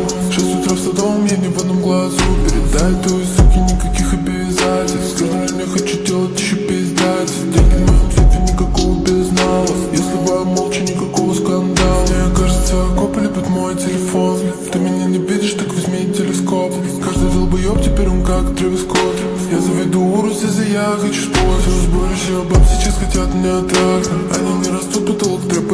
на Шесть утра в Садовом, я не в одном глазу. Передай той суке никаких обязательств. С каждым днем я хочу делать еще пиздать Деньги моем сейфе, никакого безнала Если бы молча, никакого скандала. Мне кажется, копы любят мой телефон. Ты меня не видишь, так возьми телескоп. Каждый долбоеб теперь он как Трэвис Я заведу урус, если я хочу спорт Все сборище баб сейчас хотят меня трахнуть. Они не растут, потолок трэп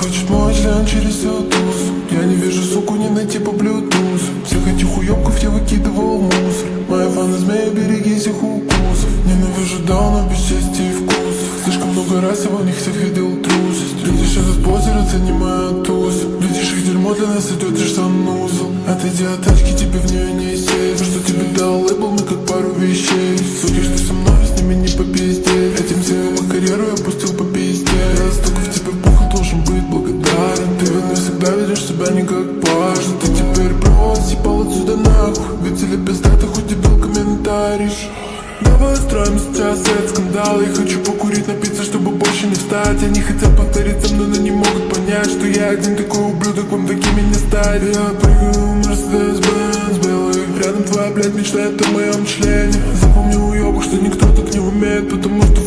хочет мой член через тусу. Я не вижу суку, не найти по блютусу Всех этих уебков я выкидывал мусор. Моя фаны змея, берегись их укусов. Ненавижу дауна без чести и вкусов Слишком много раз я в них всех видел трусость Видишь этот позер, оцени мою тусу Видишь их дерьмо, для нас идет лишь санузел Отойди от тачки, тебе в нее не сесть. Что тебе дал лейбл, мы как пару вещей. Суки, ведешь себя не как Что ты теперь про, съебал отсюда нахуй. Ведь или пизда, ты хоть дебил комментарий. Давай устроим сейчас этот скандал Я хочу покурить, напиться, чтобы больше не встать. Они хотят повторить со мной, но не могут понять Что я один такой ублюдок, вам такими не стать. Я прыгаю в Mercedes-Benz белый. Рядом твоя, блядь, мечтает о моем члене. Запомни, уебок, что никто так не умеет Потому что